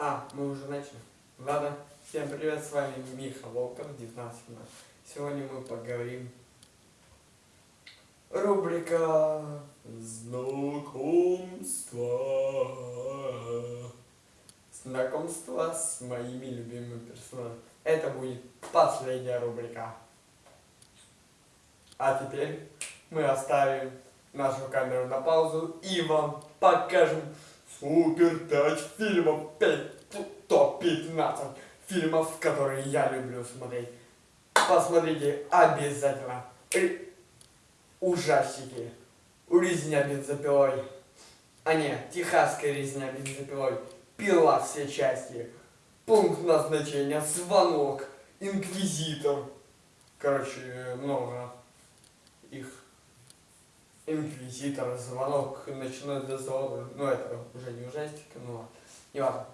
А, мы уже начали. Ладно, всем привет, с вами Миха Волков, 19 Сегодня мы поговорим. Рубрика Знакомство. Знакомство с моими любимыми персонажами. Это будет последняя рубрика. А теперь мы оставим нашу камеру на паузу и вам покажем супер 5 фильмов, 5, топ-15 фильмов, которые я люблю смотреть. Посмотрите обязательно. Р- Ужастики. Резня бензопилой. А нет, техасская резня бензопилой. Пила все части. Пункт назначения, звонок, инквизитор. Короче, много их. Инквизитор, звонок, ночной дозор. Ну, это уже не ужастика, но не важно.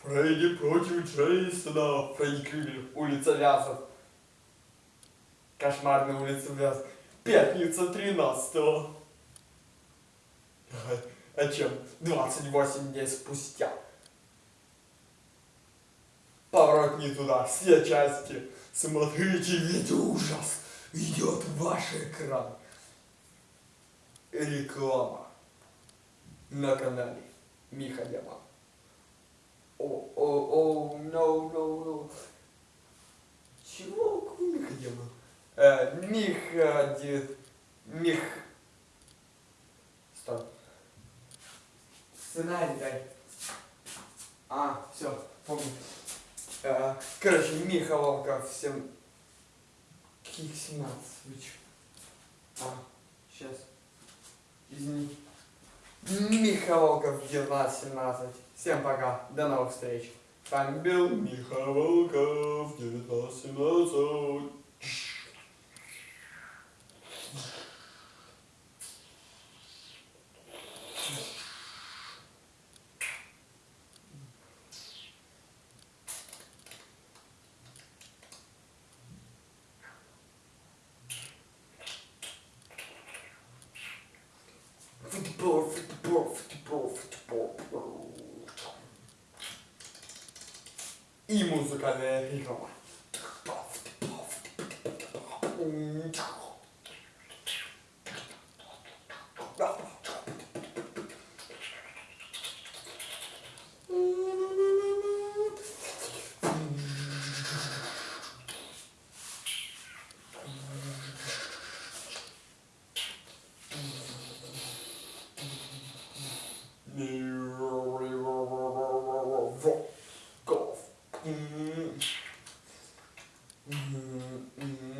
Фредди против Джейсона. Фредди Крюгер. Улица Вязов. Кошмарная улица Вязов. Пятница 13 -го. О чем? 28 дней спустя. Поворот не туда. Все части. Смотрите, ведь ужас идет ваш экран. Реклама на канале Миха Демон. О, о, о, no, no, no. Чего? Миха Демон? Э, Миха, де- Мих... Стоп. Сценарий дай. А, все, помню. Э, короче, Миха Волков, всем... Каких 17? Вы? А, сейчас. Извини. Миха Волков, 19-17. Всем пока, до новых встреч. С вами был Миха Волков, 19-17. И музыкальная реклама. Golf. Mm-hmm.